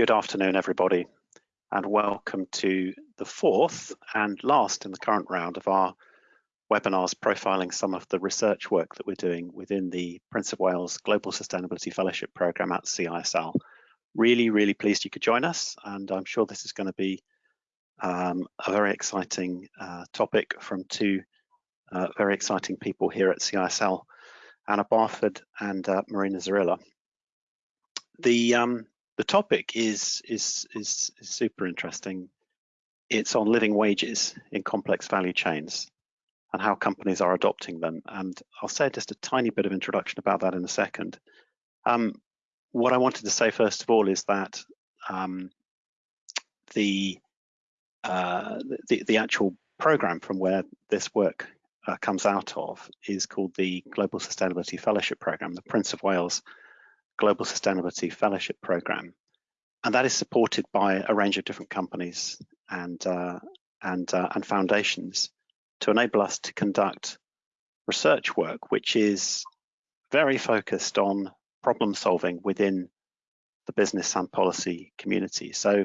Good afternoon, everybody, and welcome to the fourth and last in the current round of our webinars profiling some of the research work that we're doing within the Prince of Wales Global Sustainability Fellowship Programme at CISL. Really, really pleased you could join us, and I'm sure this is going to be um, a very exciting uh, topic from two uh, very exciting people here at CISL, Anna Barford and uh, Marina Zarilla. The um, the topic is, is is super interesting. It's on living wages in complex value chains and how companies are adopting them. And I'll say just a tiny bit of introduction about that in a second. Um, what I wanted to say first of all is that um, the, uh, the, the actual program from where this work uh, comes out of is called the Global Sustainability Fellowship Program, the Prince of Wales Global Sustainability Fellowship Program, and that is supported by a range of different companies and uh, and uh, and foundations to enable us to conduct research work, which is very focused on problem solving within the business and policy community. So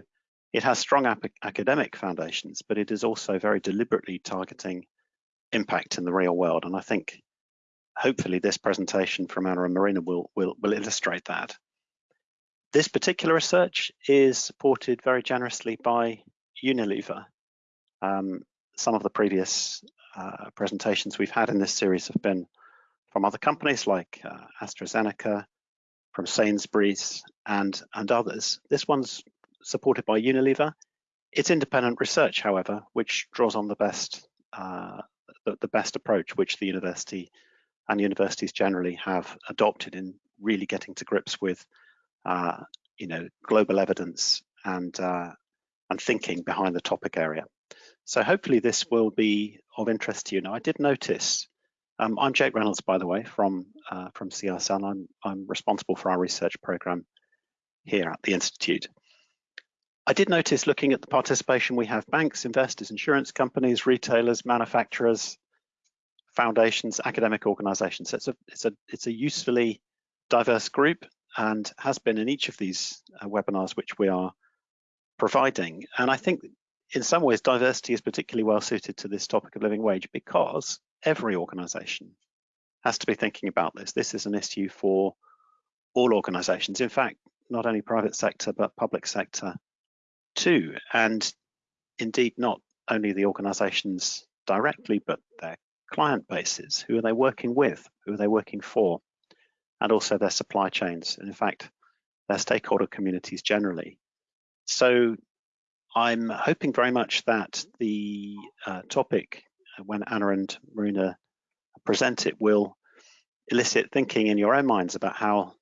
it has strong academic foundations, but it is also very deliberately targeting impact in the real world. And I think hopefully this presentation from Anna and Marina will, will, will illustrate that. This particular research is supported very generously by Unilever. Um, some of the previous uh, presentations we've had in this series have been from other companies like uh, AstraZeneca, from Sainsbury's and, and others. This one's supported by Unilever. It's independent research, however, which draws on the best uh, the, the, best approach which the university and universities generally have adopted in really getting to grips with uh, you know global evidence and uh, and thinking behind the topic area. So hopefully this will be of interest to you. Now, I did notice, um, I'm Jake Reynolds, by the way, from uh, from CISL. I'm, I'm responsible for our research program here at the Institute. I did notice looking at the participation, we have banks, investors, insurance companies, retailers, manufacturers, foundations, academic organizations. So it's a, it's a, it's a usefully diverse group and has been in each of these uh, webinars which we are providing. And I think in some ways, diversity is particularly well suited to this topic of living wage because every organization has to be thinking about this. This is an issue for all organizations. In fact, not only private sector, but public sector too. And indeed, not only the organizations directly, but their client bases. Who are they working with? Who are they working for? And also their supply chains. And in fact, their stakeholder communities generally. So I'm hoping very much that the uh, topic, uh, when Anna and Marina present it, will elicit thinking in your own minds about how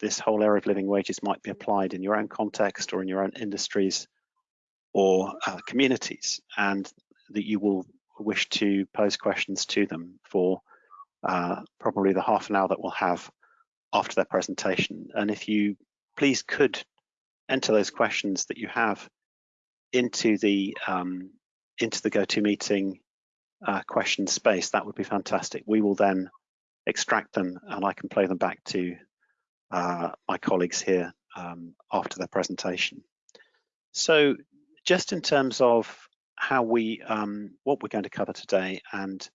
this whole area of living wages might be applied in your own context or in your own industries or uh, communities, and that you will wish to pose questions to them for uh, probably the half an hour that we'll have after their presentation. And if you please could enter those questions that you have into the um, into the GoToMeeting uh, question space, that would be fantastic. We will then extract them and I can play them back to uh, my colleagues here um, after their presentation. So just in terms of how we, um, what we're going to cover today and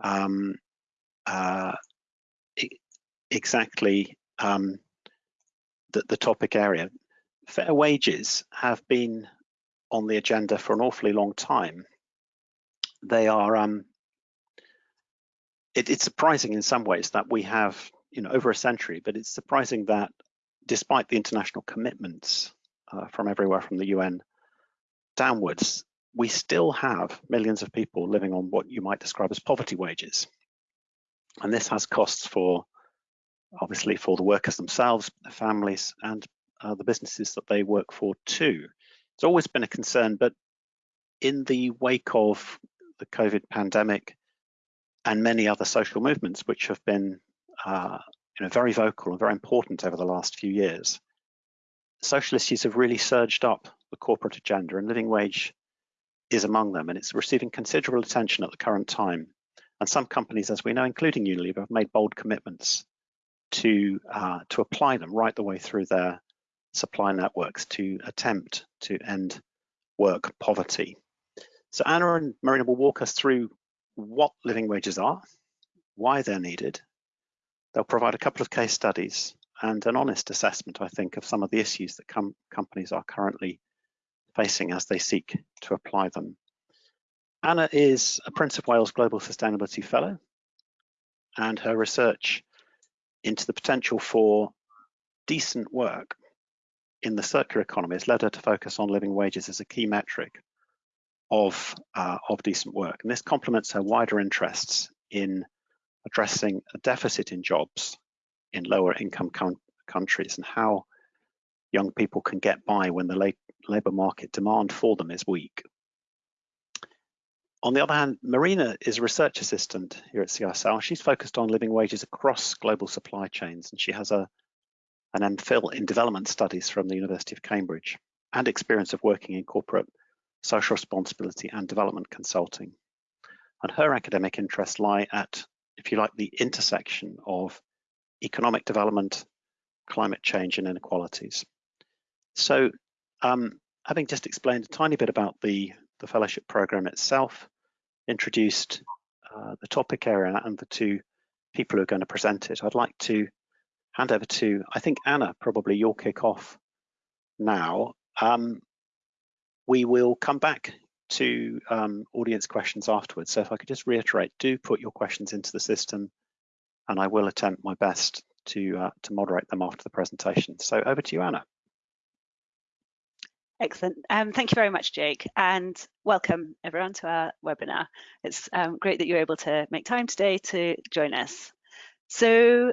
um, uh, exactly um, the, the topic area, fair wages have been on the agenda for an awfully long time. They are, um, it, it's surprising in some ways that we have, you know, over a century, but it's surprising that despite the international commitments uh, from everywhere from the UN downwards, we still have millions of people living on what you might describe as poverty wages. And this has costs for, obviously, for the workers themselves, their families, and uh, the businesses that they work for too. It's always been a concern, but in the wake of the COVID pandemic and many other social movements, which have been uh, you know, very vocal and very important over the last few years, social issues have really surged up the corporate agenda and living wage is among them and it's receiving considerable attention at the current time. And some companies, as we know, including Unilever, have made bold commitments to uh, to apply them right the way through their supply networks to attempt to end work poverty. So Anna and Marina will walk us through what living wages are, why they're needed. They'll provide a couple of case studies and an honest assessment, I think, of some of the issues that com companies are currently facing as they seek to apply them. Anna is a Prince of Wales Global Sustainability Fellow, and her research into the potential for decent work in the circular economy has led her to focus on living wages as a key metric of, uh, of decent work. And this complements her wider interests in addressing a deficit in jobs in lower income countries and how young people can get by when the labour market demand for them is weak. On the other hand, Marina is a research assistant here at CISL. She's focused on living wages across global supply chains, and she has a, an MPhil in development studies from the University of Cambridge and experience of working in corporate social responsibility and development consulting. And her academic interests lie at, if you like, the intersection of economic development, climate change and inequalities. So um, having just explained a tiny bit about the, the fellowship program itself, introduced uh, the topic area and the two people who are going to present it, I'd like to hand over to, I think, Anna, probably you'll kick off now. Um, we will come back to um, audience questions afterwards. So if I could just reiterate, do put your questions into the system and I will attempt my best to, uh, to moderate them after the presentation. So over to you, Anna. Excellent. Um, thank you very much, Jake, and welcome everyone to our webinar. It's um, great that you're able to make time today to join us. So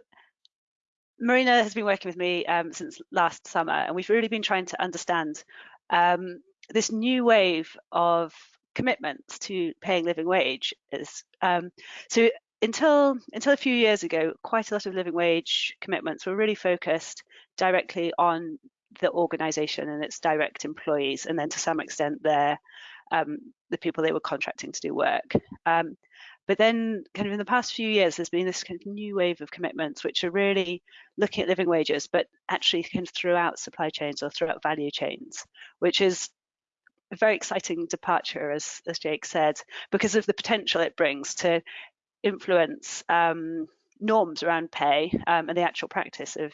Marina has been working with me um, since last summer, and we've really been trying to understand um, this new wave of commitments to paying living wage. Is um, so until until a few years ago, quite a lot of living wage commitments were really focused directly on the organization and its direct employees, and then to some extent their um, the people they were contracting to do work. Um, but then, kind of in the past few years, there's been this kind of new wave of commitments, which are really looking at living wages, but actually kind of throughout supply chains or throughout value chains, which is a very exciting departure, as, as Jake said, because of the potential it brings to influence um, norms around pay um, and the actual practice of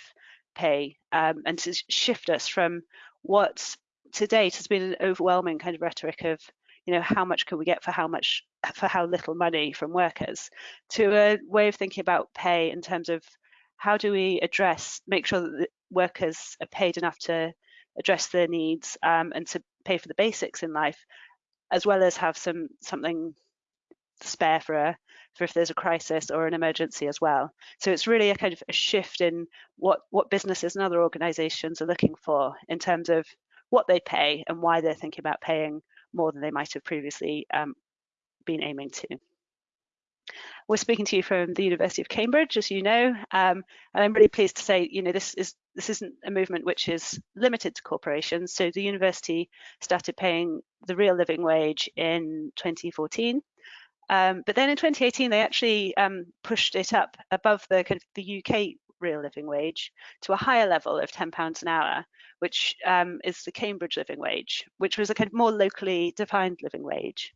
pay um, and to shift us from what to date has been an overwhelming kind of rhetoric of you know how much can we get for how much for how little money from workers to a way of thinking about pay in terms of how do we address make sure that workers are paid enough to address their needs um, and to pay for the basics in life as well as have some something spare for a for if there's a crisis or an emergency as well. So it's really a kind of a shift in what what businesses and other organizations are looking for in terms of what they pay and why they're thinking about paying more than they might have previously um, been aiming to. We're speaking to you from the University of Cambridge, as you know, um, and I'm really pleased to say, you know, this is this isn't a movement which is limited to corporations. So the university started paying the real living wage in 2014, um, but then in 2018, they actually um, pushed it up above the, kind of the UK real living wage to a higher level of £10 an hour, which um, is the Cambridge living wage, which was a kind of more locally defined living wage.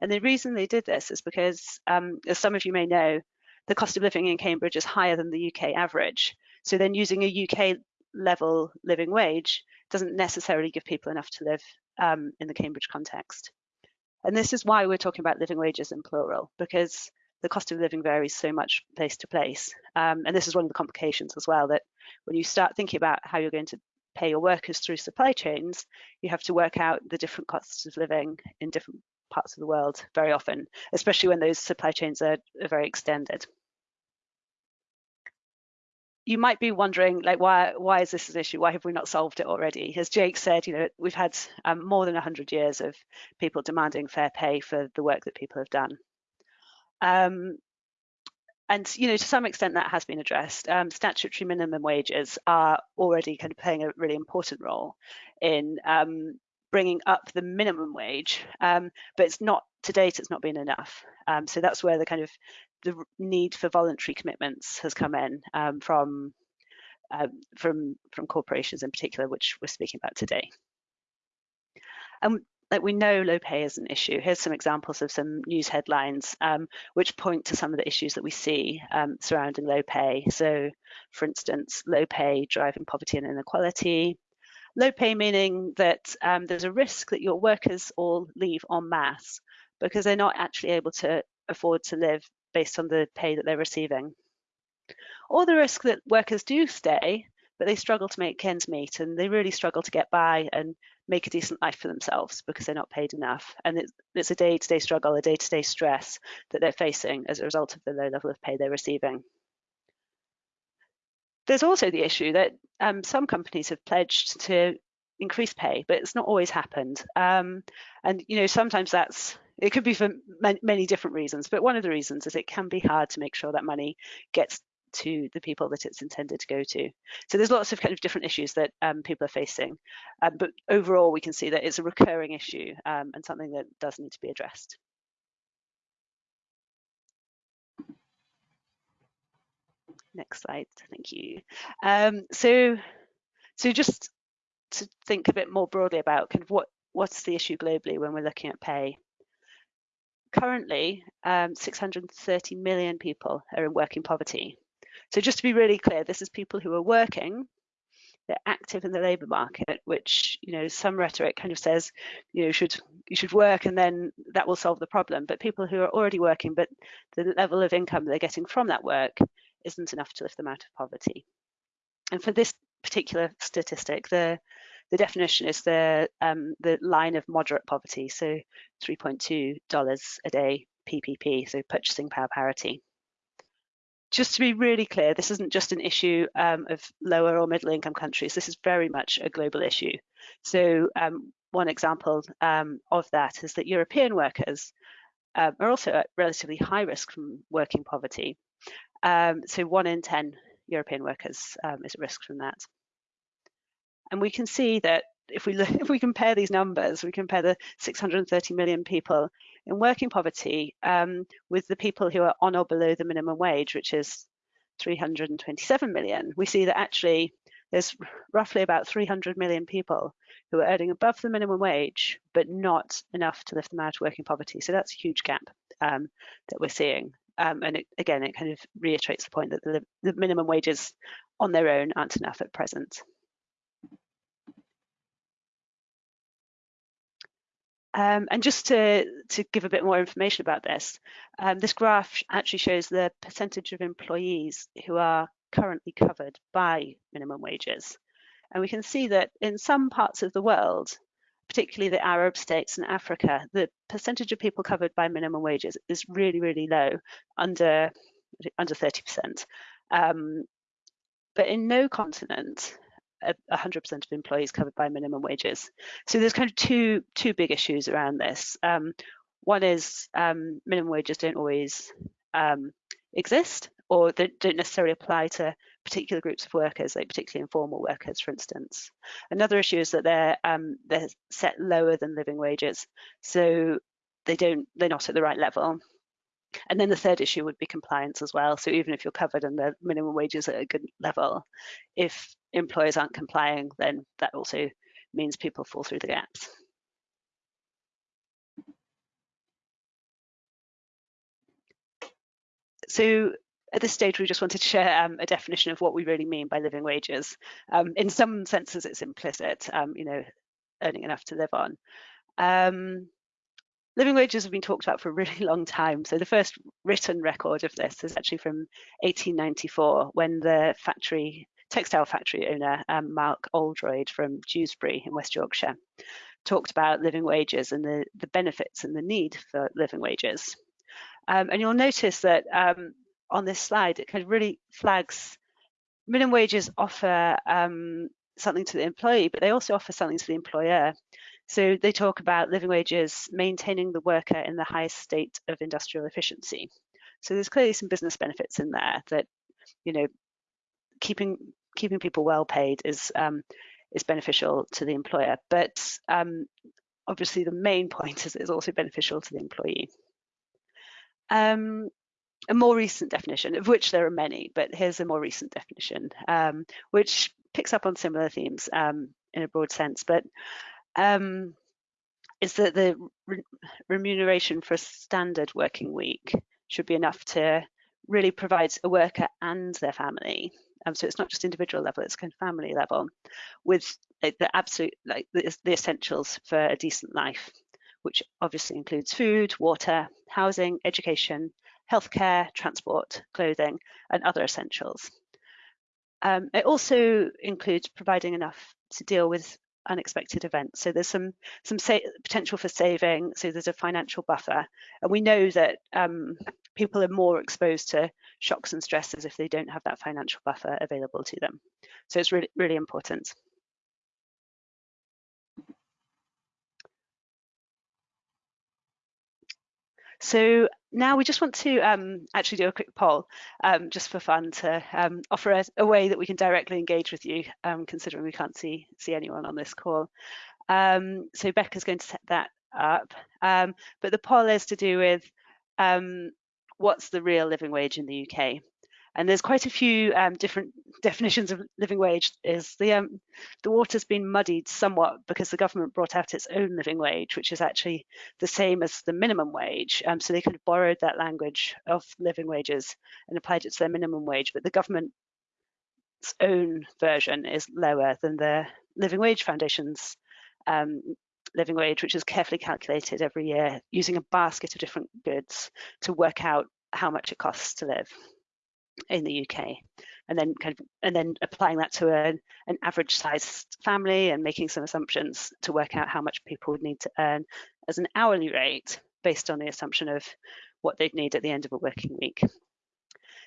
And the reason they did this is because, um, as some of you may know, the cost of living in Cambridge is higher than the UK average. So then using a UK level living wage doesn't necessarily give people enough to live um, in the Cambridge context. And this is why we're talking about living wages in plural, because the cost of living varies so much place to place. Um, and this is one of the complications as well, that when you start thinking about how you're going to pay your workers through supply chains, you have to work out the different costs of living in different parts of the world very often, especially when those supply chains are, are very extended you might be wondering like why why is this an issue? Why have we not solved it already? As jake said you know we've had um, more than 100 years of people demanding fair pay for the work that people have done. Um, and you know to some extent that has been addressed. Um, statutory minimum wages are already kind of playing a really important role in um, bringing up the minimum wage. Um, but it's not to date it's not been enough. Um, so that's where the kind of the need for voluntary commitments has come in um, from um, from, from corporations in particular, which we're speaking about today. And that we know low pay is an issue. Here's some examples of some news headlines um, which point to some of the issues that we see um, surrounding low pay. So, for instance, low pay driving poverty and inequality. Low pay meaning that um, there's a risk that your workers all leave en masse because they're not actually able to afford to live based on the pay that they're receiving. Or the risk that workers do stay, but they struggle to make ends meet and they really struggle to get by and make a decent life for themselves because they're not paid enough. And it's, it's a day to day struggle, a day to day stress that they're facing as a result of the low level of pay they're receiving. There's also the issue that um, some companies have pledged to increase pay, but it's not always happened. Um, and you know, sometimes that's it could be for many different reasons, but one of the reasons is it can be hard to make sure that money gets to the people that it's intended to go to. So there's lots of kind of different issues that um, people are facing, um, but overall we can see that it's a recurring issue um, and something that does need to be addressed. Next slide, thank you. Um, so, so just to think a bit more broadly about kind of what what's the issue globally when we're looking at pay currently um, 630 million people are in working poverty. So just to be really clear, this is people who are working, they're active in the labour market, which you know some rhetoric kind of says you know should you should work and then that will solve the problem. But people who are already working, but the level of income they're getting from that work isn't enough to lift them out of poverty. And for this particular statistic, the the definition is the um, the line of moderate poverty, so 3.2 dollars a day PPP, so purchasing power parity just to be really clear, this isn't just an issue um, of lower or middle income countries. This is very much a global issue. So um, one example um, of that is that European workers uh, are also at relatively high risk from working poverty. Um, so one in 10 European workers is at risk from that. And we can see that if we look, if we compare these numbers, we compare the 630 million people in working poverty um, with the people who are on or below the minimum wage, which is 327 million. We see that actually there's roughly about 300 million people who are earning above the minimum wage, but not enough to lift them out of working poverty. So that's a huge gap um, that we're seeing. Um, and it, again, it kind of reiterates the point that the, the minimum wages on their own aren't enough at present. Um, and just to, to give a bit more information about this, um, this graph actually shows the percentage of employees who are currently covered by minimum wages. And we can see that in some parts of the world, particularly the Arab states and Africa, the percentage of people covered by minimum wages is really, really low, under, under 30%. Um, but in no continent 100% of employees covered by minimum wages. So there's kind of two two big issues around this. Um, one is um, minimum wages don't always um, exist, or they don't necessarily apply to particular groups of workers, like particularly informal workers, for instance. Another issue is that they're um, they're set lower than living wages, so they don't they're not at the right level. And then the third issue would be compliance as well. So even if you're covered and the minimum wages at a good level, if employers aren't complying, then that also means people fall through the gaps. So at this stage, we just wanted to share um, a definition of what we really mean by living wages. Um, in some senses, it's implicit, um, you know, earning enough to live on. Living wages have been talked about for a really long time. So the first written record of this is actually from 1894 when the factory textile factory owner um, Mark Oldroyd from Dewsbury in West Yorkshire talked about living wages and the, the benefits and the need for living wages. Um, and you'll notice that um, on this slide, it kind of really flags minimum wages offer um, something to the employee, but they also offer something to the employer. So they talk about living wages maintaining the worker in the highest state of industrial efficiency. So there's clearly some business benefits in there that, you know, keeping keeping people well paid is um, is beneficial to the employer. But um, obviously the main point is it's also beneficial to the employee. Um, a more recent definition, of which there are many, but here's a more recent definition, um, which picks up on similar themes um, in a broad sense, but um, is that the re remuneration for a standard working week should be enough to really provide a worker and their family. Um, so it's not just individual level, it's kind of family level with like, the absolute, like the, the essentials for a decent life, which obviously includes food, water, housing, education, healthcare, transport, clothing, and other essentials. Um, it also includes providing enough to deal with unexpected events. So there's some some potential for saving. So there's a financial buffer, and we know that um, people are more exposed to shocks and stresses if they don't have that financial buffer available to them. So it's really really important. So now we just want to um, actually do a quick poll, um, just for fun, to um, offer a, a, way that we can directly engage with you, um, considering we can't see see anyone on this call. Um, so Becca's going to set that up, um, but the poll is to do with what's the real living wage in the UK. And there's quite a few um, different definitions of living wage. Is the um, the water's been muddied somewhat because the government brought out its own living wage, which is actually the same as the minimum wage. Um, so they kind of borrowed that language of living wages and applied it to their minimum wage. But the government's own version is lower than the Living Wage Foundation's um, living wage, which is carefully calculated every year using a basket of different goods to work out how much it costs to live in the UK and then kind of and then applying that to a, an average sized family and making some assumptions to work out how much people would need to earn as an hourly rate based on the assumption of what they'd need at the end of a working week.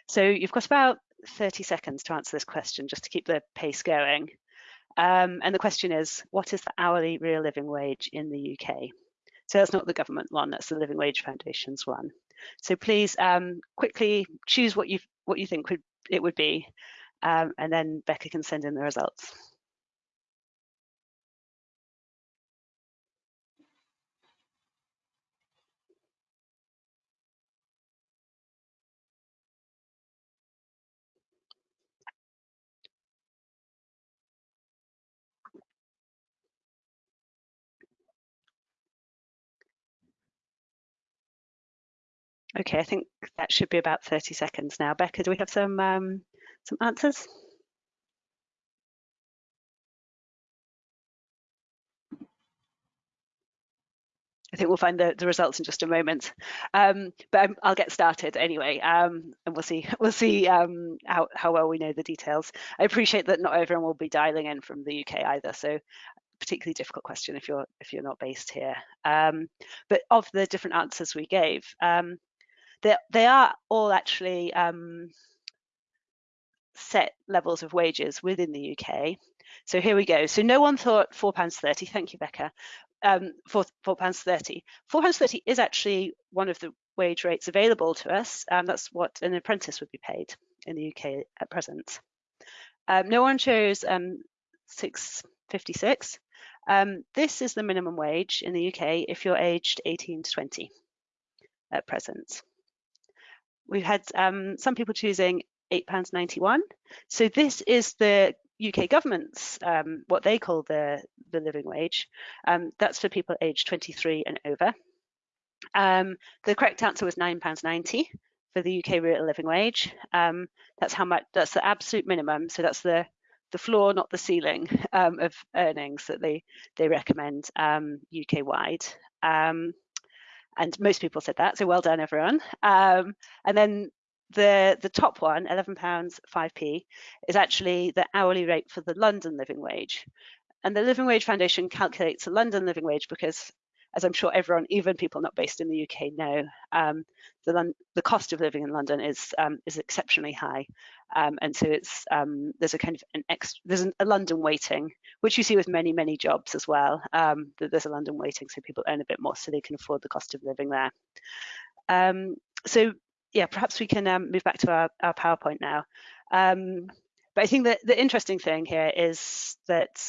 So you've got about 30 seconds to answer this question just to keep the pace going. Um, and the question is, what is the hourly real living wage in the UK? So that's not the government one, that's the Living Wage Foundation's one. So please um, quickly choose what you what you think would it would be, um, and then Becca can send in the results. Okay, I think that should be about 30 seconds now. Becca, do we have some um, some answers? I think we'll find the, the results in just a moment, um, but i will get started anyway, um, and we'll see we'll see um, how how well we know the details. I appreciate that not everyone will be dialing in from the UK either, so particularly difficult question if you're if you're not based here. Um, but of the different answers we gave, um, they, they are all actually um, set levels of wages within the UK. So here we go. So no one thought £4.30. Thank you, Becca. Um, for £4.30. £4.30 is actually one of the wage rates available to us. Um, that's what an apprentice would be paid in the UK at present. Um, no one chose um, 656. Um, this is the minimum wage in the UK if you're aged 18 to 20 at present. We've had um, some people choosing £8.91. So this is the UK government's um, what they call the, the living wage. Um, that's for people aged 23 and over. Um, the correct answer was £9.90 for the UK real living wage. Um, that's how much. That's the absolute minimum. So that's the the floor, not the ceiling um, of earnings that they they recommend um, UK wide. And most people said that, so well done everyone. Um, and then the the top one, 11 pounds 5p, is actually the hourly rate for the London living wage. And the Living Wage Foundation calculates the London living wage because as I'm sure everyone, even people not based in the UK, know, um, the, the cost of living in London is um, is exceptionally high, um, and so it's um, there's a kind of an ex, there's an, a London weighting, which you see with many many jobs as well. Um, there's a London weighting, so people earn a bit more, so they can afford the cost of living there. Um, so yeah, perhaps we can move back to our, our PowerPoint now. but I think that the interesting thing here is that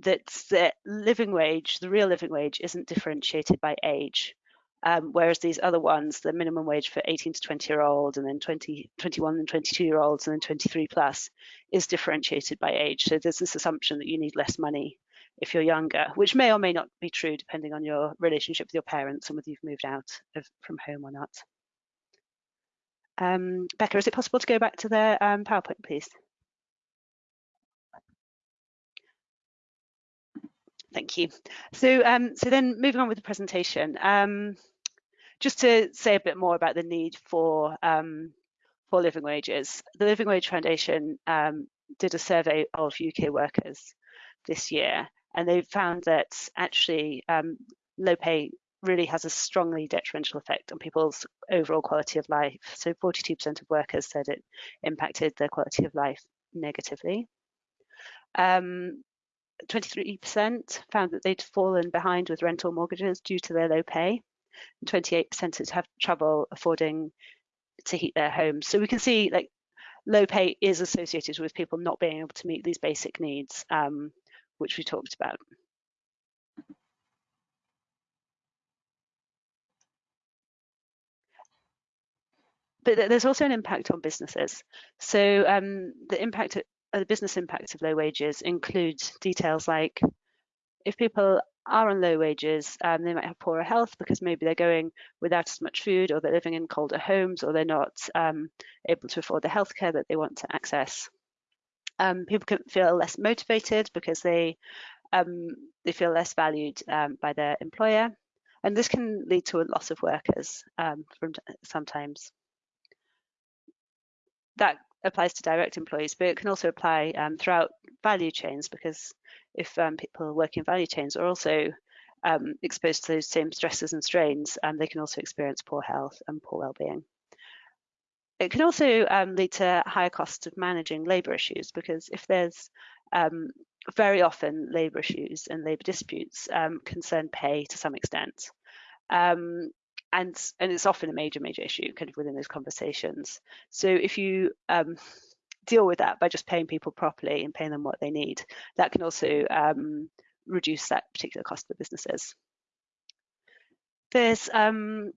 that the living wage, the real living wage, isn't differentiated by age. Um, whereas these other ones, the minimum wage for 18 to 20 year old and then 20, 21 and 22 year olds and then 23 plus is differentiated by age. So there's this assumption that you need less money if you're younger, which may or may not be true depending on your relationship with your parents and whether you've moved out of, from home or not. Um, Becca, is it possible to go back to the um, PowerPoint, please? Thank you. So, um, so then moving on with the presentation, um, just to say a bit more about the need for um, for living wages. The Living Wage Foundation um, did a survey of UK workers this year, and they found that actually um, low pay really has a strongly detrimental effect on people's overall quality of life. So 42% of workers said it impacted their quality of life negatively. Um, 23% found that they'd fallen behind with rental mortgages due to their low pay. And 28% had have trouble affording to heat their homes. So we can see like low pay is associated with people not being able to meet these basic needs, um, which we talked about. But there's also an impact on businesses. So um, the impact the business impacts of low wages include details like if people are on low wages, um, they might have poorer health because maybe they're going without as much food or they're living in colder homes or they're not um, able to afford the healthcare that they want to access. Um, people can feel less motivated because they um, they feel less valued um, by their employer, and this can lead to a loss of workers um, from sometimes. That applies to direct employees, but it can also apply um, throughout value chains because if um, people working in value chains are also um, exposed to those same stresses and strains, um, they can also experience poor health and poor well-being. It can also um, lead to higher costs of managing labour issues because if there's um, very often labour issues and labour disputes concern pay to some extent. Um, and and it's often a major major issue kind of within those conversations. So if you um, deal with that by just paying people properly and paying them what they need that can also um, reduce that particular cost for businesses. There's um,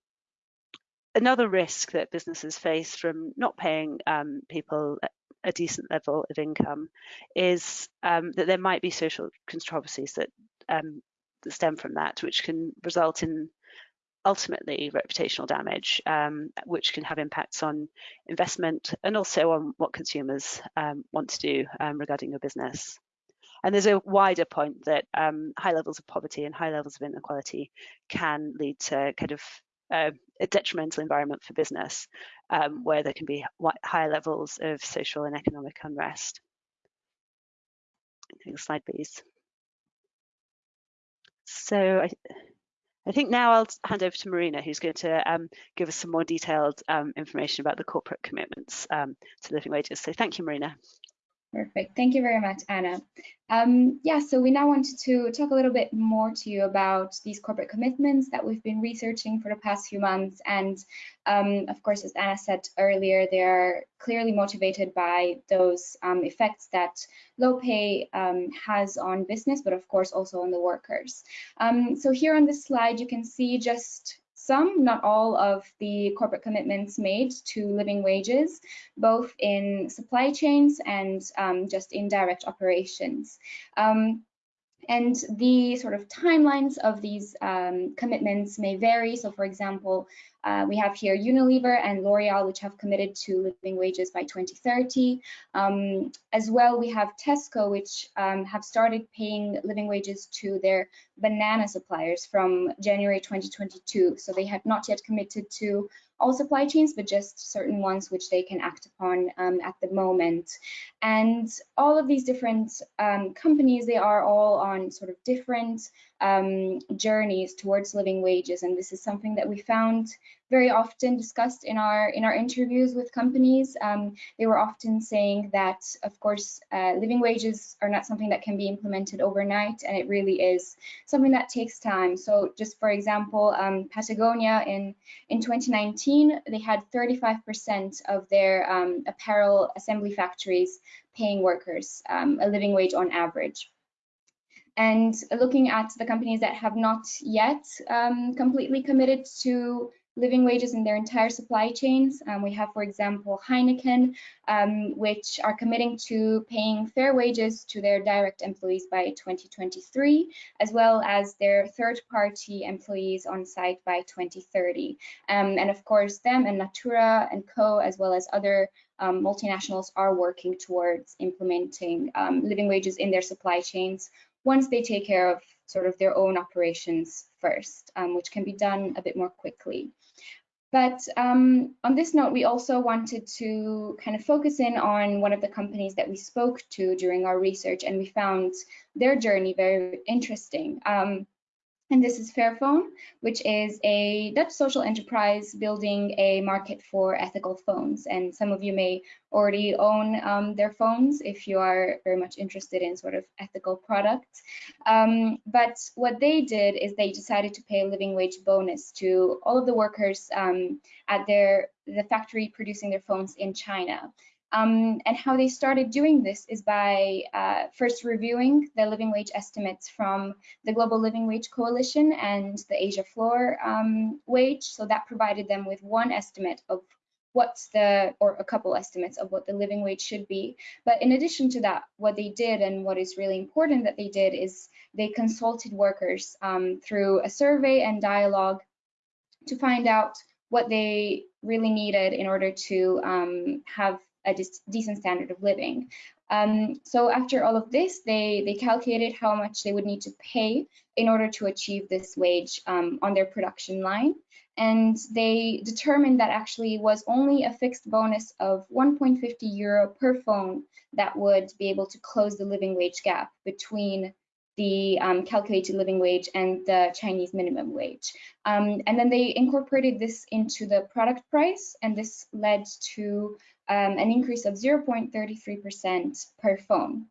another risk that businesses face from not paying um, people a decent level of income is um, that there might be social controversies that, um, that stem from that, which can result in ultimately reputational damage, um, which can have impacts on investment and also on what consumers um, want to do um, regarding your business. And there's a wider point that um, high levels of poverty and high levels of inequality can lead to kind of uh, a detrimental environment for business, um, where there can be high levels of social and economic unrest. Next slide, please. So I, I think now I'll hand over to Marina, who's going to um, give us some more detailed um, information about the corporate commitments um, to living wages. So thank you, Marina. Perfect. Thank you very much, Anna. Um, yeah, so we now wanted to talk a little bit more to you about these corporate commitments that we've been researching for the past few months. And um, of course, as Anna said earlier, they are clearly motivated by those um, effects that low pay um, has on business, but of course also on the workers. Um, so here on this slide, you can see just some, not all, of the corporate commitments made to living wages, both in supply chains and um, just in direct operations. Um, and the sort of timelines of these um, commitments may vary. So for example, uh, we have here Unilever and L'Oreal, which have committed to living wages by 2030. Um, as well, we have Tesco, which um, have started paying living wages to their banana suppliers from January 2022. So they have not yet committed to all supply chains, but just certain ones which they can act upon um, at the moment. And all of these different um, companies, they are all on sort of different um, journeys towards living wages. And this is something that we found very often discussed in our in our interviews with companies. Um, they were often saying that, of course, uh, living wages are not something that can be implemented overnight, and it really is something that takes time. So, just for example, um, Patagonia in in 2019 they had 35% of their um, apparel assembly factories paying workers um, a living wage on average. And looking at the companies that have not yet um, completely committed to living wages in their entire supply chains. Um, we have, for example, Heineken, um, which are committing to paying fair wages to their direct employees by 2023, as well as their third-party employees on site by 2030. Um, and of course, them and Natura and Co, as well as other um, multinationals are working towards implementing um, living wages in their supply chains once they take care of sort of their own operations first, um, which can be done a bit more quickly. But um, on this note, we also wanted to kind of focus in on one of the companies that we spoke to during our research, and we found their journey very interesting. Um, and this is Fairphone, which is a Dutch social enterprise building a market for ethical phones. And some of you may already own um, their phones if you are very much interested in sort of ethical products. Um, but what they did is they decided to pay a living wage bonus to all of the workers um, at their the factory producing their phones in China. Um, and how they started doing this is by uh, first reviewing the living wage estimates from the Global Living Wage Coalition and the Asia Floor um, wage. So that provided them with one estimate of what's the, or a couple estimates of what the living wage should be. But in addition to that, what they did and what is really important that they did is they consulted workers um, through a survey and dialogue to find out what they really needed in order to um, have a decent standard of living. Um, so after all of this, they, they calculated how much they would need to pay in order to achieve this wage um, on their production line. And they determined that actually was only a fixed bonus of 1.50 euro per phone that would be able to close the living wage gap between the um, calculated living wage and the Chinese minimum wage. Um, and then they incorporated this into the product price, and this led to um, an increase of 0.33% per phone.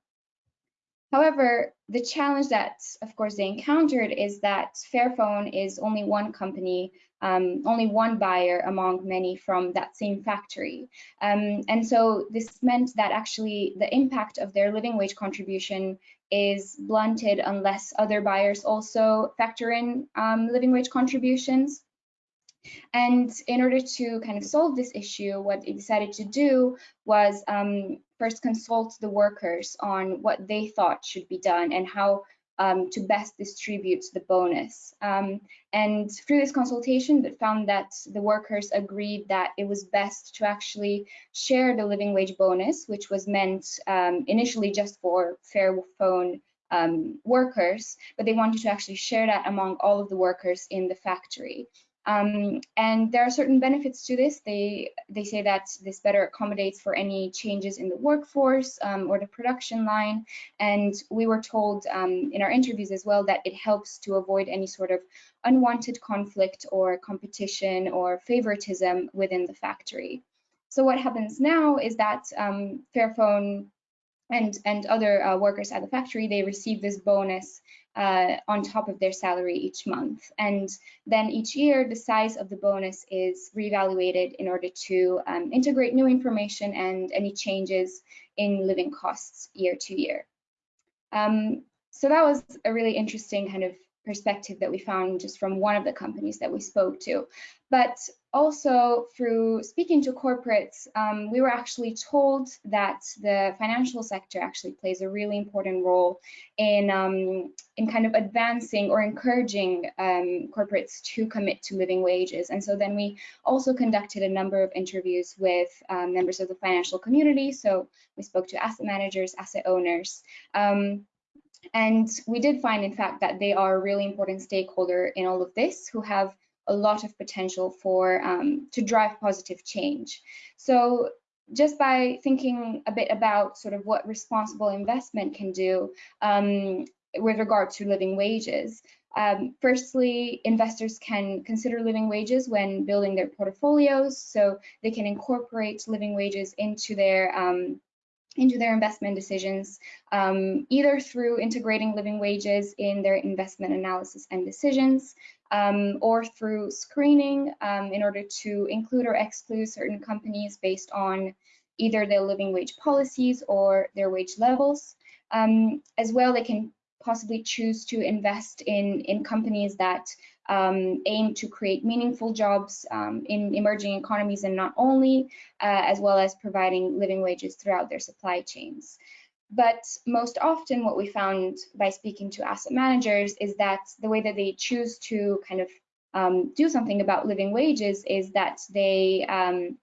However, the challenge that, of course, they encountered is that Fairphone is only one company, um, only one buyer among many from that same factory. Um, and so this meant that actually the impact of their living wage contribution is blunted unless other buyers also factor in um, living wage contributions. And in order to kind of solve this issue, what they decided to do was um, first consult the workers on what they thought should be done and how um, to best distribute the bonus. Um, and through this consultation, that found that the workers agreed that it was best to actually share the living wage bonus, which was meant um, initially just for Fairphone um, workers, but they wanted to actually share that among all of the workers in the factory. Um, and there are certain benefits to this. They they say that this better accommodates for any changes in the workforce um, or the production line. And we were told um, in our interviews as well that it helps to avoid any sort of unwanted conflict or competition or favoritism within the factory. So what happens now is that um, Fairphone and and other uh, workers at the factory they receive this bonus uh, on top of their salary each month. And then each year the size of the bonus is reevaluated in order to um, integrate new information and any changes in living costs year to year. Um, so that was a really interesting kind of perspective that we found just from one of the companies that we spoke to. But also through speaking to corporates, um, we were actually told that the financial sector actually plays a really important role in, um, in kind of advancing or encouraging um, corporates to commit to living wages. And so then we also conducted a number of interviews with um, members of the financial community. So we spoke to asset managers, asset owners, um, and we did find, in fact, that they are a really important stakeholder in all of this who have a lot of potential for um, to drive positive change. So just by thinking a bit about sort of what responsible investment can do um, with regard to living wages. Um, firstly, investors can consider living wages when building their portfolios, so they can incorporate living wages into their um, into their investment decisions, um, either through integrating living wages in their investment analysis and decisions, um, or through screening um, in order to include or exclude certain companies based on either their living wage policies or their wage levels. Um, as well, they can possibly choose to invest in, in companies that um, aim to create meaningful jobs um, in emerging economies and not only, uh, as well as providing living wages throughout their supply chains. But most often what we found by speaking to asset managers is that the way that they choose to kind of um, do something about living wages is that they um,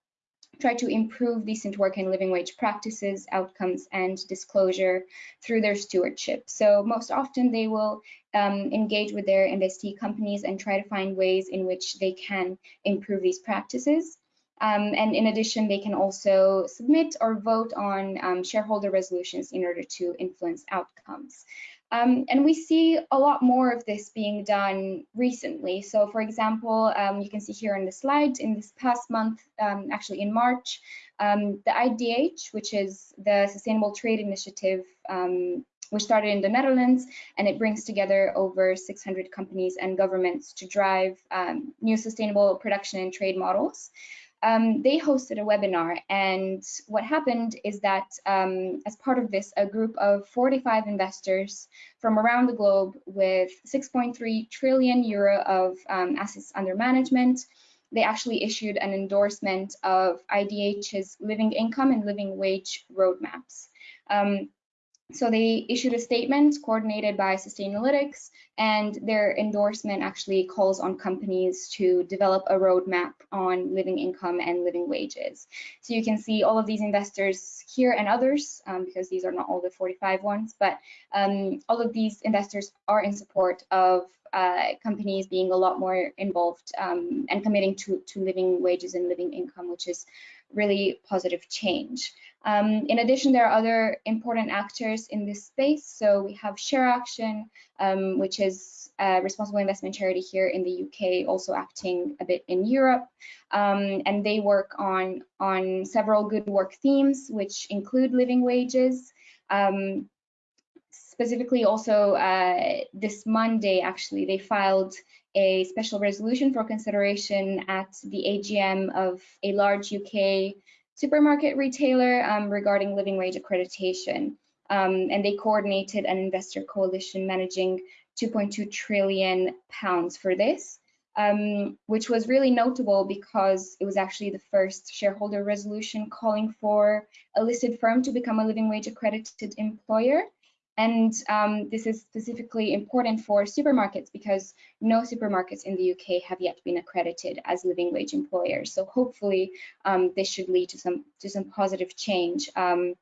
try to improve decent work and living wage practices, outcomes, and disclosure through their stewardship. So most often they will um, engage with their investee companies and try to find ways in which they can improve these practices. Um, and in addition, they can also submit or vote on um, shareholder resolutions in order to influence outcomes. Um, and we see a lot more of this being done recently. So for example, um, you can see here on the slide, in this past month, um, actually in March, um, the IDH, which is the Sustainable Trade Initiative, um, which started in the Netherlands, and it brings together over 600 companies and governments to drive um, new sustainable production and trade models um, they hosted a webinar and what happened is that um, as part of this, a group of 45 investors from around the globe with 6.3 trillion euro of um, assets under management, they actually issued an endorsement of IDH's living income and living wage roadmaps. So they issued a statement coordinated by Sustainalytics, and their endorsement actually calls on companies to develop a roadmap on living income and living wages. So you can see all of these investors here and others, um, because these are not all the 45 ones, but um, all of these investors are in support of uh, companies being a lot more involved um, and committing to, to living wages and living income, which is really positive change. Um, in addition, there are other important actors in this space. So we have ShareAction, um, which is a responsible investment charity here in the UK, also acting a bit in Europe. Um, and they work on, on several good work themes, which include living wages. Um, specifically also uh, this Monday, actually, they filed a special resolution for consideration at the AGM of a large UK supermarket retailer um, regarding living wage accreditation. Um, and they coordinated an investor coalition managing 2.2 trillion pounds for this, um, which was really notable because it was actually the first shareholder resolution calling for a listed firm to become a living wage accredited employer. And um, this is specifically important for supermarkets because no supermarkets in the UK have yet been accredited as living wage employers. So hopefully um, this should lead to some to some positive change. Um,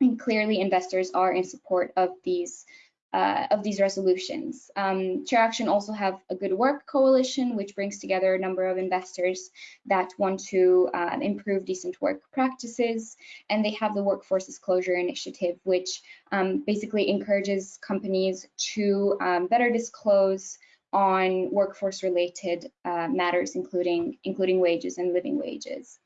and clearly investors are in support of these uh, of these resolutions. Um, ShareAction also have a good work coalition, which brings together a number of investors that want to uh, improve decent work practices. And they have the Workforce Disclosure Initiative, which um, basically encourages companies to um, better disclose on workforce related uh, matters, including, including wages and living wages.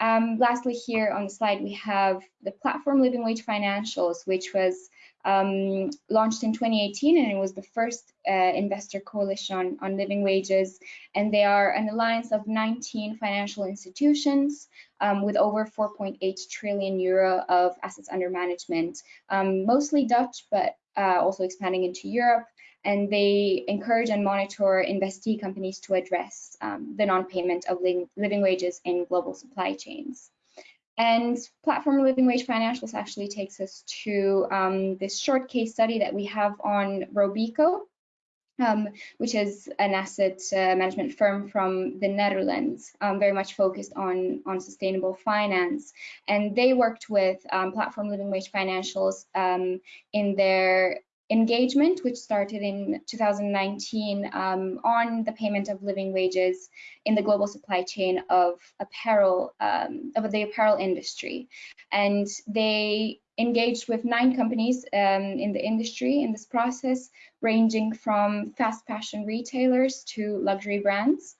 Um, lastly, here on the slide, we have the platform Living Wage Financials, which was um, launched in 2018 and it was the first uh, investor coalition on, living wages. And they are an alliance of 19 financial institutions um, with over 4.8 trillion euro of assets under management. Um, mostly Dutch but uh, also expanding into Europe and they encourage and monitor investee companies to address um, the non-payment of living wages in global supply chains. And Platform Living Wage Financials actually takes us to um, this short case study that we have on Robeco, um, which is an asset uh, management firm from the Netherlands, um, very much focused on, on sustainable finance. And they worked with um, Platform Living Wage Financials um, in their engagement, which started in 2019 um, on the payment of living wages in the global supply chain of apparel, um, of the apparel industry. And they engaged with nine companies um, in the industry in this process, ranging from fast fashion retailers to luxury brands.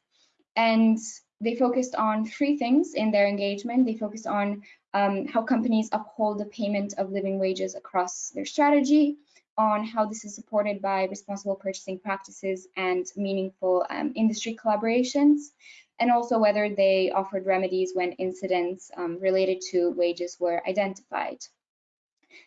And they focused on three things in their engagement. They focused on um, how companies uphold the payment of living wages across their strategy, on how this is supported by responsible purchasing practices and meaningful um, industry collaborations, and also whether they offered remedies when incidents um, related to wages were identified.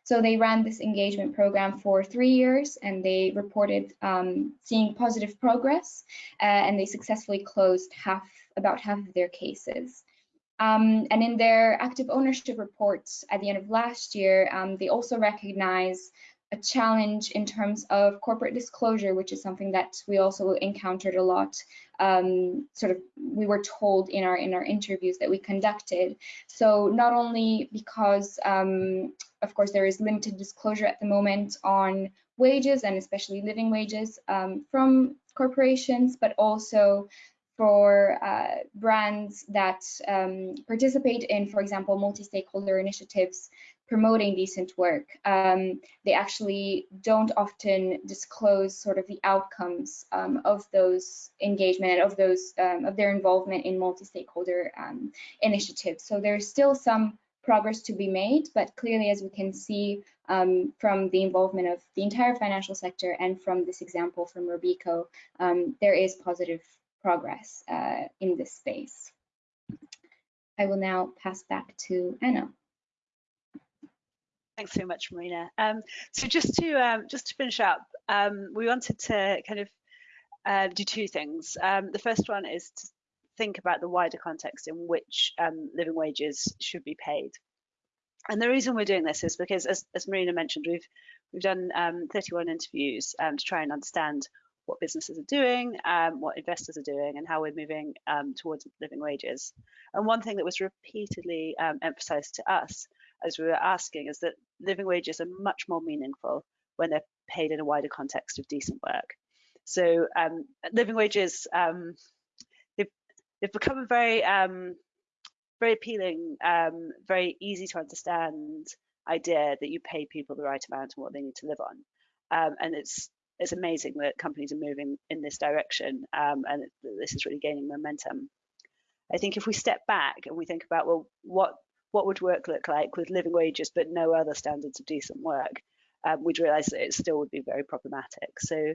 So they ran this engagement program for three years and they reported um, seeing positive progress uh, and they successfully closed half, about half of their cases. Um, and in their active ownership reports at the end of last year, um, they also recognize a challenge in terms of corporate disclosure, which is something that we also encountered a lot. Um, sort of, we were told in our in our interviews that we conducted. So not only because, um, of course, there is limited disclosure at the moment on wages and especially living wages um, from corporations, but also for uh, brands that um, participate in, for example, multi-stakeholder initiatives promoting decent work. Um, they actually don't often disclose sort of the outcomes um, of those engagement of those um, of their involvement in multi-stakeholder um, initiatives. So there's still some progress to be made, but clearly, as we can see um, from the involvement of the entire financial sector and from this example from Robeco, um, there is positive progress uh, in this space. I will now pass back to Anna. Thanks so much, Marina. Um, so just to um, just to finish up, um, we wanted to kind of uh, do two things. Um, the first one is to think about the wider context in which um, living wages should be paid. And the reason we're doing this is because, as, as Marina mentioned, we've we've done um, 31 interviews to try and understand what businesses are doing, what investors are doing, and how we're moving towards living wages. And one thing that was repeatedly emphasised to us as we were asking, is that living wages are much more meaningful when they're paid in a wider context of decent work. So um, living wages, um, they've, they've become a very, um, very appealing, um, very easy to understand idea that you pay people the right amount and what they need to live on. Um, and it's it's amazing that companies are moving in this direction um, and this is really gaining momentum. I think if we step back and we think about, well, what what would work look like with living wages but no other standards of decent work, um, we'd realise that it still would be very problematic. So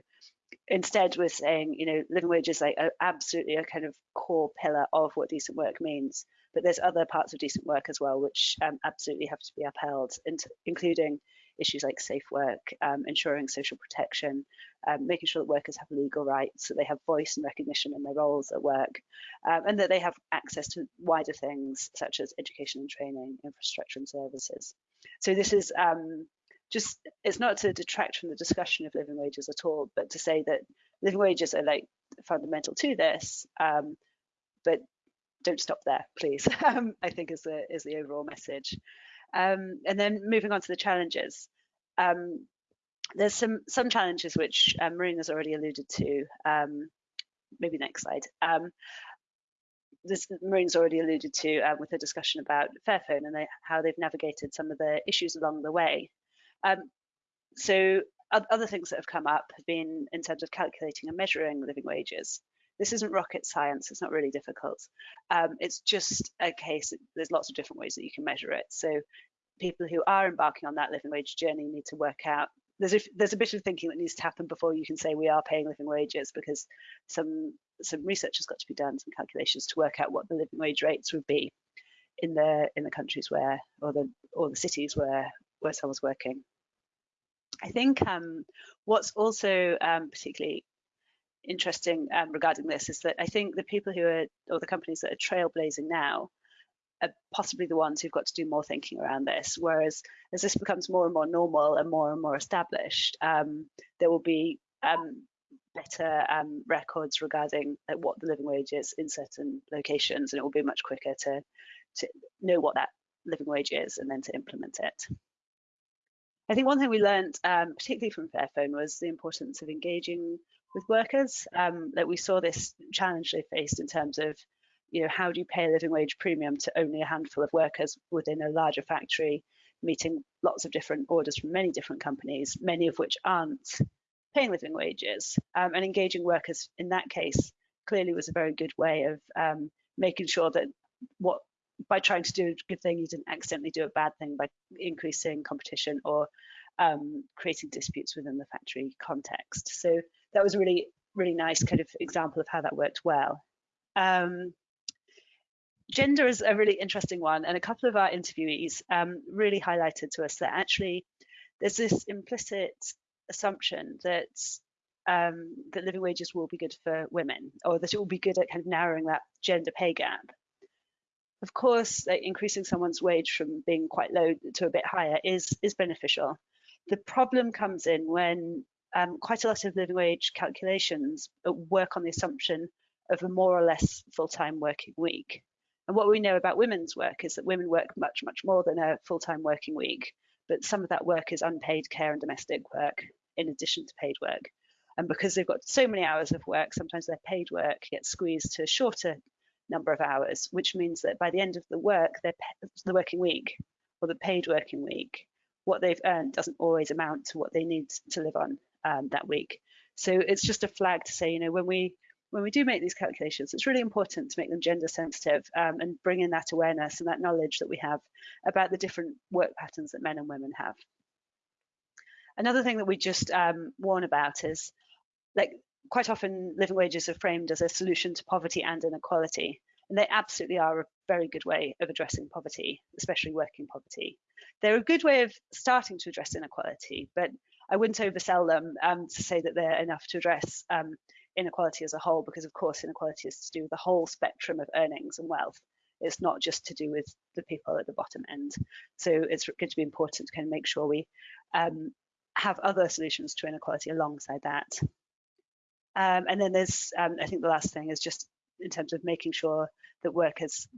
instead, we're saying, you know, living wages like are absolutely a kind of core pillar of what decent work means. But there's other parts of decent work as well, which um, absolutely have to be upheld, including issues like safe work, um, ensuring social protection, um, making sure that workers have legal rights, that they have voice and recognition in their roles at work, um, and that they have access to wider things such as education and training, infrastructure and services. So this is um, just, it's not to detract from the discussion of living wages at all, but to say that living wages are like fundamental to this, um, but don't stop there, please, um, I think is the, is the overall message. Um, and then moving on to the challenges. Um, there's some some challenges which um, has already alluded to. Um, maybe next slide. Um, this Marina's already alluded to um, with a discussion about Fairphone and they, how they've navigated some of the issues along the way. So other things that have come up have been in terms of calculating and measuring living wages. This isn't rocket science, it's not really difficult. Um, it's just a case, there's lots of different ways that you can measure it. So people who are embarking on that living wage journey need to work out there's a, there's a bit of thinking that needs to happen before you can say we are paying living wages because some some research has got to be done, some calculations to work out what the living wage rates would be in the in the countries where or the or the cities where where someone's working. I think um, what's also um, particularly interesting um, regarding this is that I think the people who are, or the companies that are trailblazing now, are possibly the ones who've got to do more thinking around this. Whereas as this becomes more and more normal and more and more established, um, there will be um, better um, records regarding what the living wage is in certain locations, and it will be much quicker to to know what that living wage is and then to implement it. I think one thing we learned, um, particularly from Fairphone, was the importance of engaging with workers. Um, that we saw this challenge they faced in terms of, you know, how do you pay a living wage premium to only a handful of workers within a larger factory, meeting lots of different orders from many different companies, many of which aren't paying living wages. Um, and engaging workers in that case clearly was a very good way of um, making sure that what by trying to do a good thing, you didn't accidentally do a bad thing by increasing competition or um, creating disputes within the factory context. So that was a really, really nice kind of example of how that worked well. Um, gender is a really interesting one, and a couple of our interviewees um, really highlighted to us that actually there's this implicit assumption that um, that living wages will be good for women, or that it will be good at kind of narrowing that gender pay gap. Of course, like increasing someone's wage from being quite low to a bit higher is is beneficial. The problem comes in when um, quite a lot of living wage calculations work on the assumption of a more or less full-time working week. And what we know about women's work is that women work much, much more than a full-time working week, but some of that work is unpaid care and domestic work in addition to paid work. And because they've got so many hours of work, sometimes their paid work gets squeezed to a shorter number of hours, which means that by the end of the work, their the working week or the paid working week, what they've earned doesn't always amount to what they need to live on um, that week. So it's just a flag to say, you know, when we when we do make these calculations, it's really important to make them gender sensitive um, and bring in that awareness and that knowledge that we have about the different work patterns that men and women have. Another thing that we just um, warn about is like quite often living wages are framed as a solution to poverty and inequality. And they absolutely are very good way of addressing poverty, especially working poverty. They're a good way of starting to address inequality, but I wouldn't oversell them um, to say that they're enough to address um, inequality as a whole, because of course inequality is to do with the whole spectrum of earnings and wealth. It's not just to do with the people at the bottom end. So it's going to be important to kind of make sure we um, have other solutions to inequality alongside that. Um, and then there's, um, I think the last thing is just in terms of making sure that workers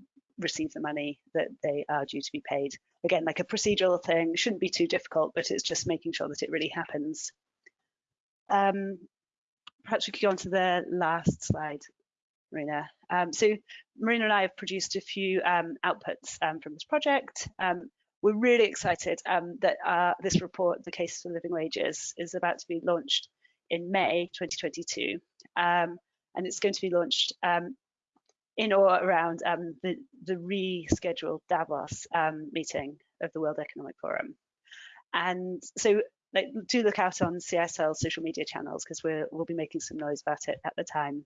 receive the money that they are due to be paid. Again, like a procedural thing, shouldn't be too difficult, but it's just making sure that it really happens. Um, perhaps we could go on to the last slide, Marina. Um, so Marina and I have produced a few um, outputs um, from this project. Um, we're really excited um, that uh, this report, The Case for Living Wages, is about to be launched in May 2022. and it's going to be launched in or around the, the rescheduled Davos meeting of the World Economic Forum. And so like do look out on CISL's social media channels because we will be making some noise about it at the time.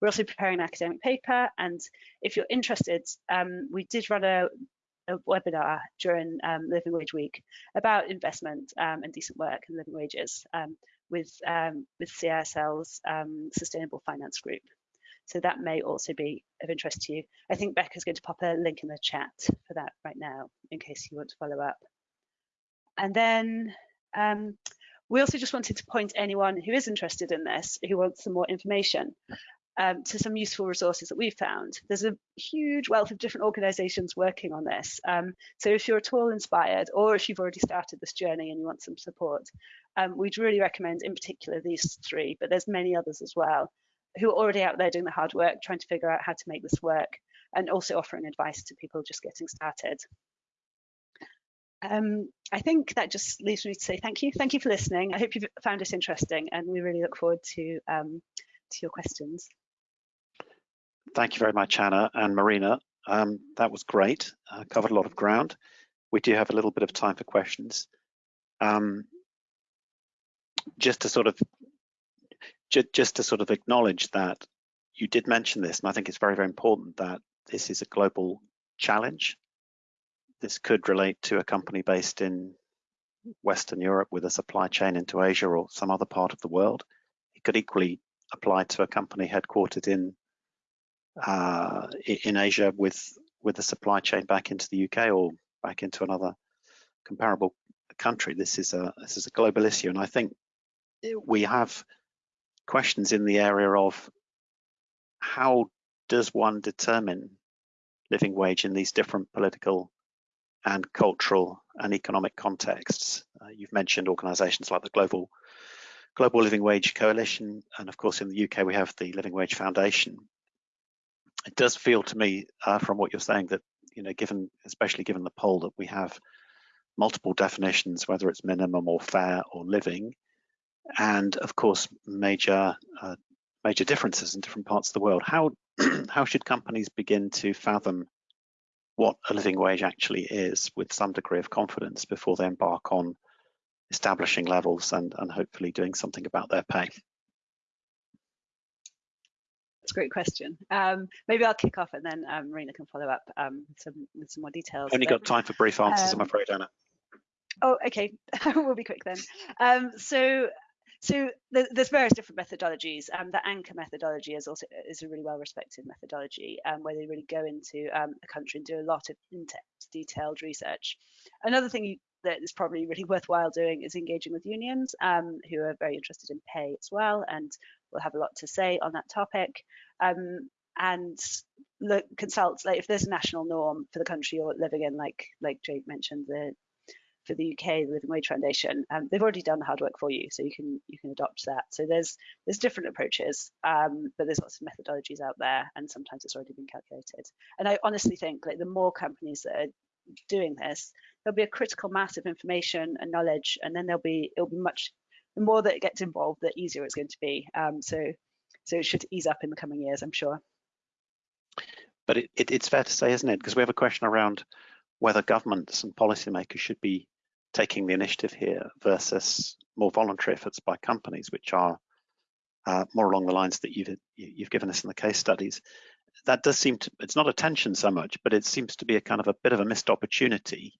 We're also preparing an academic paper, and if you're interested, um, we did run a, a webinar during um, Living Wage Week about investment um, and decent work and living wages um, with um, with CISL's um, Sustainable Finance Group. So that may also be of interest to you. I think Becca's going to pop a link in the chat for that right now, in case you want to follow up. And then um, we also just wanted to point anyone who is interested in this, who wants some more information, um, to some useful resources that we've found. There's a huge wealth of different organisations working on this. Um, so if you're at all inspired, or if you've already started this journey and you want some support, um, we'd really recommend in particular these three, but there's many others as well, who are already out there doing the hard work, trying to figure out how to make this work, and also offering advice to people just getting started. Um, I think that just leaves me to say thank you. Thank you for listening. I hope you've found this interesting and we really look forward to, um, to your questions. Thank you very much, Anna and Marina. Um, that was great. Uh, covered a lot of ground. We do have a little bit of time for questions. Um, just to sort of ju just to sort of acknowledge that you did mention this, and I think it's very, very important that this is a global challenge this could relate to a company based in Western Europe with a supply chain into Asia or some other part of the world. It could equally apply to a company headquartered in uh, in Asia with with a supply chain back into the UK or back into another comparable country. This is a this is a global issue, and I think we have questions in the area of how does one determine living wage in these different political and cultural and economic contexts. Uh, you've mentioned organisations like the Global Global Living Wage Coalition, and of course in the UK we have the Living Wage Foundation. It does feel to me, uh, from what you're saying, that you know, given especially given the poll that we have multiple definitions, whether it's minimum or fair or living, and of course major uh, major differences in different parts of the world. How how should companies begin to fathom what a living wage actually is with some degree of confidence before they embark on establishing levels and, and hopefully doing something about their pay. That's a great question. Um, maybe I'll kick off and then um, Marina can follow up um, with, some, with some more details. Only got time for brief answers, I'm um, afraid, Anna. Oh, okay. we'll be quick then. Um, so, so th there's various different methodologies. Um, the Anker methodology is also is a really well respected methodology um, where they really go into um, a country and do a lot of in-depth, detailed research. Another thing that is probably really worthwhile doing is engaging with unions um, who are very interested in pay as well and will have a lot to say on that topic. Um, and look, consult like if there's a national norm for the country you're living in, like like Jake mentioned, the for the UK, the Living Wage Foundation, um, they've already done the hard work for you, so you can you can adopt that. So there's there's different approaches, um, but there's lots of methodologies out there, and sometimes it's already been calculated. And I honestly think like the more companies that are doing this, there'll be a critical mass of information and knowledge, and then there'll be it'll be much the more that it gets involved, the easier it's going to be. Um, so so it should ease up in the coming years, I'm sure. But it, it, it's fair to say, isn't it? Because we have a question around whether governments and policymakers should be taking the initiative here versus more voluntary efforts by companies, which are uh, more along the lines that you've you've given us in the case studies. That does seem to it's not a tension so much, but it seems to be a kind of a bit of a missed opportunity.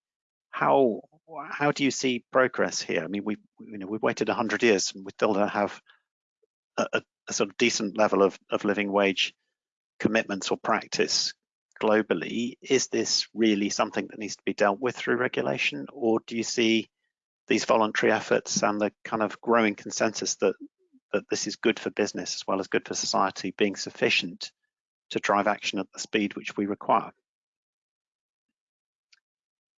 How how do you see progress here? I mean, we you know we've waited 100 years and we still don't have a, a, a sort of decent level of, of living wage commitments or practice globally, is this really something that needs to be dealt with through regulation, or do you see these voluntary efforts and the kind of growing consensus that that this is good for business as well as good for society being sufficient to drive action at the speed which we require?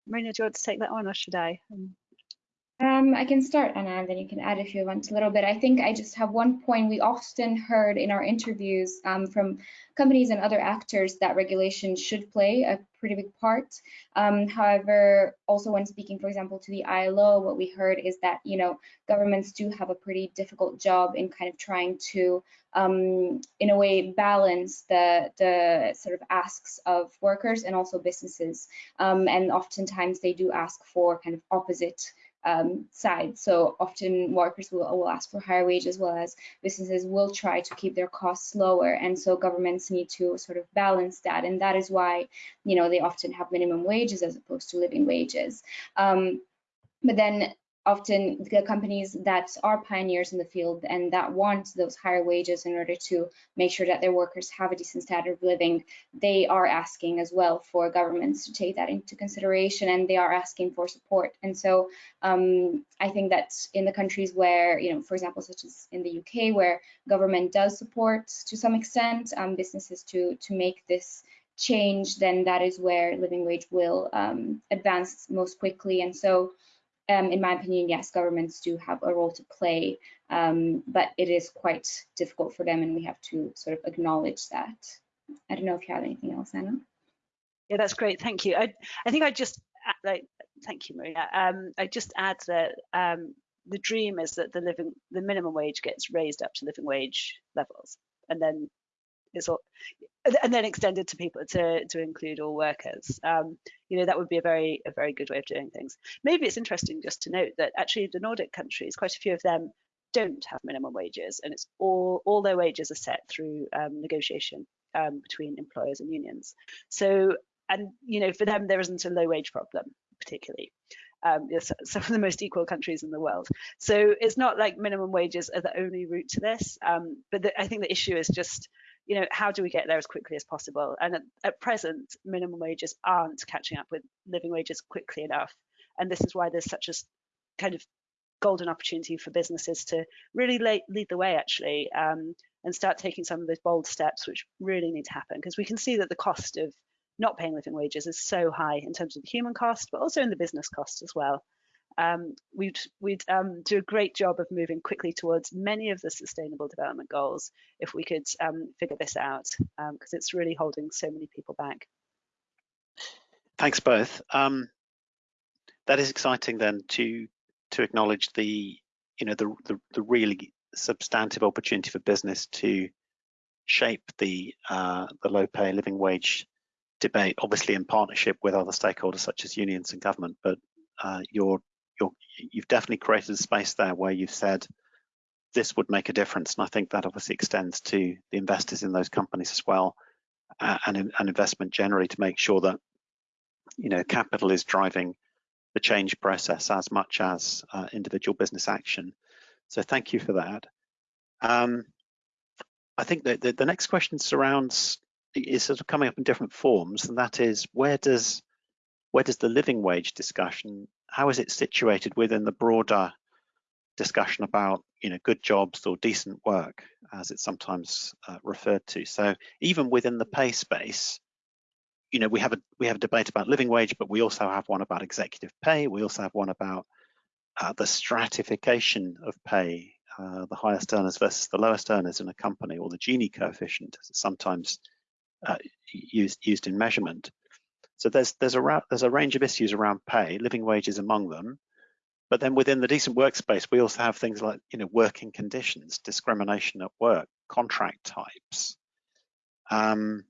Marina, do you want to take that on, or should I? Um, um, I can start, Anna, and then you can add if you want a little bit. I think I just have one point. We often heard in our interviews um, from companies and other actors that regulation should play a pretty big part. Um, however, also when speaking, for example, to the ILO, what we heard is that, you know, governments do have a pretty difficult job in kind of trying to, um, in a way, balance the, the sort of asks of workers and also businesses. Um, and oftentimes they do ask for kind of opposite um, side. So often workers will, will ask for higher wages, as well as businesses will try to keep their costs lower. And so governments need to sort of balance that. And that is why, you know, they often have minimum wages as opposed to living wages. Um, but then often the companies that are pioneers in the field and that want those higher wages in order to make sure that their workers have a decent standard of living, they are asking as well for governments to take that into consideration and they are asking for support. And so um, I think that in the countries where, you know, for example, such as in the UK, where government does support to some extent um, businesses to, to make this change, then that is where living wage will um, advance most quickly. And so um, in my opinion, yes, governments do have a role to play, um, but it is quite difficult for them and we have to sort of acknowledge that. I don't know if you have anything else, Anna. Yeah, that's great. Thank you. I, I think I just like thank you, Maria. Um, I just add that um, the dream is that the living the minimum wage gets raised up to living wage levels, and then it's all and then extended to people to to include all workers. Um, you know that would be a very a very good way of doing things. Maybe it's interesting just to note that actually the Nordic countries, quite a few of them don't have minimum wages, and it's all all their wages are set through um, negotiation um, between employers and unions. So and you know for them there isn't a low wage problem particularly. Um, some of the most equal countries in the world. So it's not like minimum wages are the only route to this. Um, but the, I think the issue is just you know, how do we get there as quickly as possible? And at, at present, minimum wages aren't catching up with living wages quickly enough. And this is why there's such a kind of golden opportunity for businesses to really lead, lead the way actually um, and start taking some of those bold steps which really need to happen because we can see that the cost of not paying living wages is so high in terms of the human cost but also in the business cost as well um, we'd, we'd um, do a great job of moving quickly towards many of the sustainable development goals if we could um, figure this out, because um, it's really holding so many people back. Thanks both. Um, that is exciting then to to acknowledge the you know the, the, the really substantive opportunity for business to shape the uh, the low pay living wage debate, obviously in partnership with other stakeholders such as unions and government, but uh, your you're, you've definitely created a space there where you've said this would make a difference. And I think that obviously extends to the investors in those companies as well uh, and, and investment generally to make sure that, you know, capital is driving the change process as much as uh, individual business action. So thank you for that. Um, I think that the, the next question surrounds is sort of coming up in different forms, and that is where does where does the living wage discussion how is it situated within the broader discussion about you know good jobs or decent work as it's sometimes uh, referred to? So even within the pay space you know we have a we have a debate about living wage but we also have one about executive pay. We also have one about uh, the stratification of pay uh, the highest earners versus the lowest earners in a company or the Gini coefficient as it's sometimes uh, used used in measurement so there's there's a there's a range of issues around pay living wages among them but then within the decent workspace, we also have things like, you know, working conditions, discrimination at work, contract types. Um,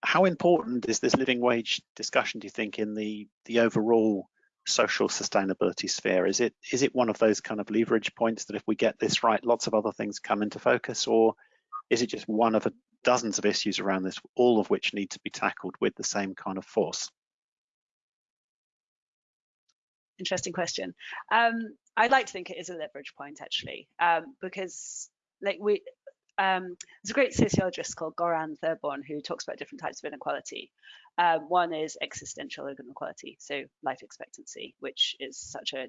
how important is this living wage discussion, do you think, in the, the overall social sustainability sphere? Is it is it one of those kind of leverage points that if we get this right, lots of other things come into focus, or is it just one of a dozens of issues around this, all of which need to be tackled with the same kind of force? interesting question. Um, I'd like to think it is a leverage point actually, um, because like we, um, there's a great sociologist called Goran Therborn who talks about different types of inequality. Um, one is existential inequality, so life expectancy, which is such a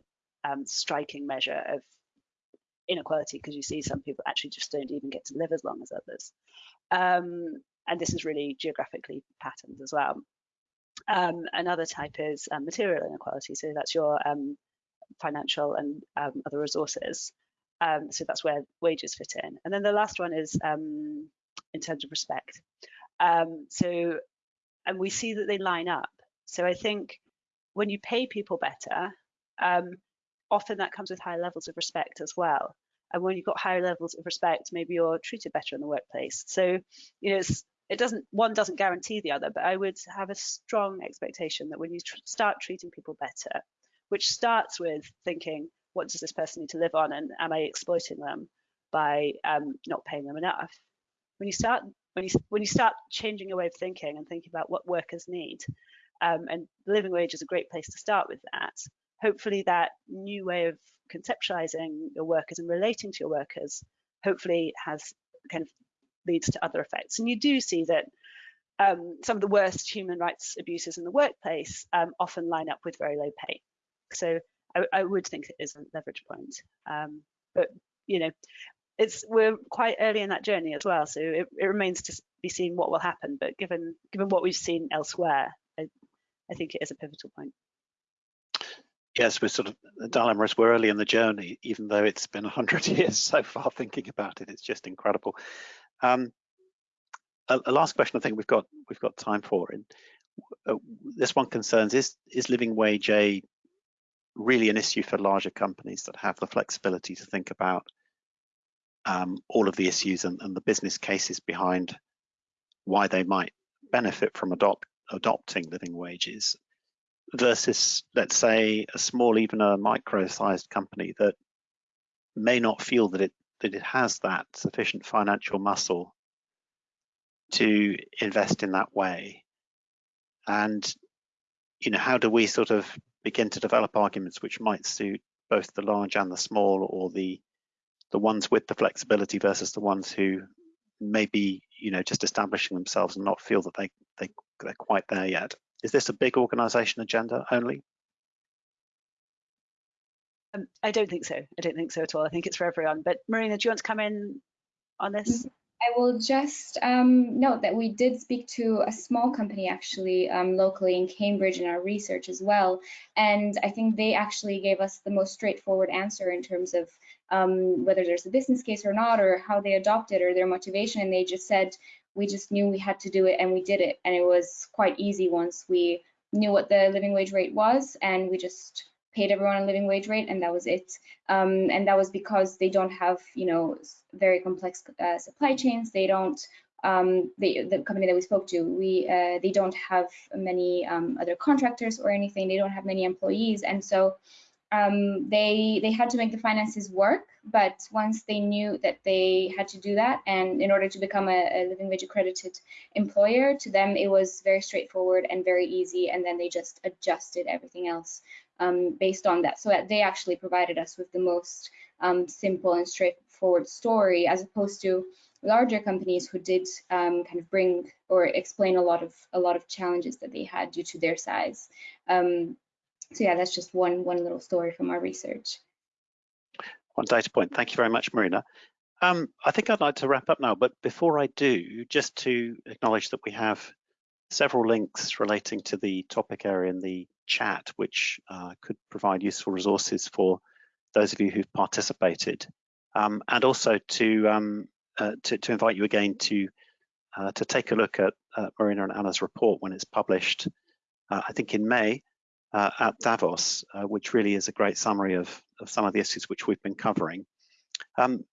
um, striking measure of inequality because you see some people actually just don't even get to live as long as others. Um, and this is really geographically patterned as well. Um, another type is um, material inequality. So that's your um, financial and um, other resources. Um, so that's where wages fit in. And then the last one is in terms of respect. so, and we see that they line up. So I think when you pay people better, often that comes with higher levels of respect as well. And when you've got higher levels of respect, maybe you're treated better in the workplace. So, you know, it doesn't one doesn't guarantee the other but i would have a strong expectation that when you tr start treating people better which starts with thinking what does this person need to live on and am i exploiting them by um, not paying them enough when you start when you when you start changing your way of thinking and thinking about what workers need um, and the living wage is a great place to start with that hopefully that new way of conceptualizing your workers and relating to your workers hopefully has kind of leads to other effects. And you do see that um, some of the worst human rights abuses in the workplace um, often line up with very low pay. So I, I would think it is a leverage point. Um, but you know, it's we're quite early in that journey as well. So it, it, remains to be seen what will happen. But given given what we've seen elsewhere, I, I think it is a pivotal point. Yes, we're sort of the dilemma we're early in the journey, even though it's been 100 years so far thinking about it. It's just incredible. Um, a, a, last question I think we've got we've got time for. And uh, this one concerns is is living wage a really an issue for larger companies that have the flexibility to think about um, all of the issues and, and, the business cases behind why they might benefit from adopt, adopting living wages versus let's say a small even a micro sized company that may not feel that it that it has that sufficient financial muscle to invest in that way. And, you know, how do we sort of begin to develop arguments which might suit both the large and the small or the the ones with the flexibility versus the ones who may be, you know, just establishing themselves and not feel that they, they, they're quite there yet. Is this a big organization agenda only? Um, I don't think so. I don't think so at all. I think it's for everyone. But Marina, do you want to come in on this? Mm-hmm. I will just um, note that we did speak to a small company actually um, locally in Cambridge in our research as well. And I think they actually gave us the most straightforward answer in terms of um, whether there's a business case or not, or how they adopted or their motivation. And they just said, we just knew we had to do it and we did it. And it was quite easy once we knew what the living wage rate was and we just paid everyone a living wage rate and that was it. Um, and that was because they don't have you know very complex uh, supply chains. They don't um, they, the company that we spoke to we uh, they don't have many um, other contractors or anything. They don't have many employees. And so um, they they had to make the finances work but once they knew that they had to do that, and in order to become a, a Living Wage accredited employer, to them it was very straightforward and very easy, and then they just adjusted everything else um, based on that. So that they actually provided us with the most um, simple and straightforward story, as opposed to larger companies who did um, kind of bring or explain a lot of a lot of challenges that they had due to their size. Um, so yeah, that's just one one little story from our research. One data point. Thank you very much, Marina. Um, I think I'd like to wrap up now, but before I do, just to acknowledge that we have several links relating to the topic area in the chat, which uh, could provide useful resources for those of you who've participated, um, and also to, um, uh, to, to invite you again to uh, to take a look at Marina and Anna's report when it's published, uh, I think in May, uh, at Davos, uh, which really is a great summary of, of some of the issues which we've been covering. Um,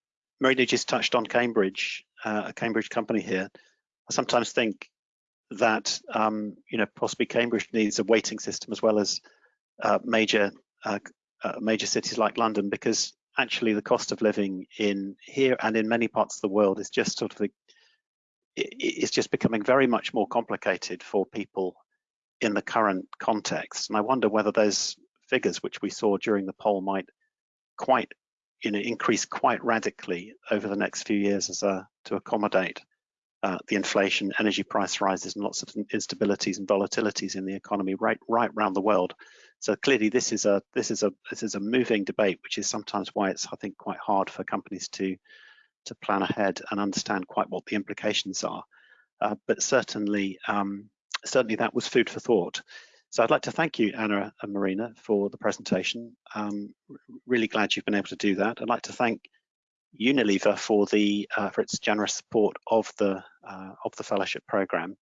Marina just touched on Cambridge, uh, a Cambridge company here. I sometimes think that um, you know possibly Cambridge needs a weighting system as well as uh, major uh, uh, major cities like London because actually the cost of living in here and in many parts of the world is just sort of the, it's just becoming very much more complicated for people in the current context. And I wonder whether those figures which we saw during the poll might quite you know increase quite radically over the next few years as a to accommodate uh, the inflation, energy price rises, and lots of instabilities and volatilities in the economy right right around the world. So clearly, this is a this is a this is a moving debate, which is sometimes why it's I think quite hard for companies to to plan ahead and understand quite what the implications are. Uh, but certainly, um, certainly that was food for thought. So I'd like to thank you, Anna and Marina, for the presentation. Um, really glad you've been able to do that. I'd like to thank Unilever for the uh, for its generous support of the uh, of the fellowship program,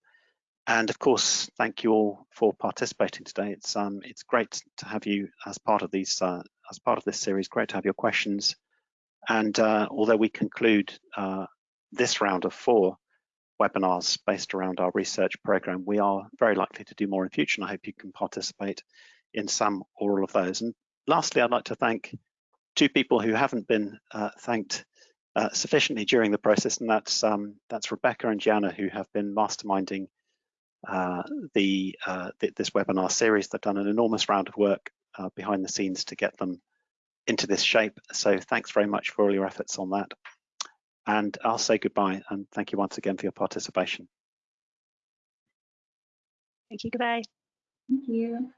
and of course, thank you all for participating today. It's um it's great to have you as part of these uh, as part of this series. Great to have your questions, and uh, although we conclude uh, this round of four webinars based around our research program, we are very likely to do more in future, and I hope you can participate in some or all of those. And lastly, I'd like to thank two people who haven't been uh, thanked uh, sufficiently during the process, and that's um, that's Rebecca and Gianna, who have been masterminding uh, the uh, th this webinar series. They've done an enormous round of work uh, behind the scenes to get them into this shape. So thanks very much for all your efforts on that. And I'll say goodbye and thank you once again for your participation. Thank you. Goodbye. Thank you.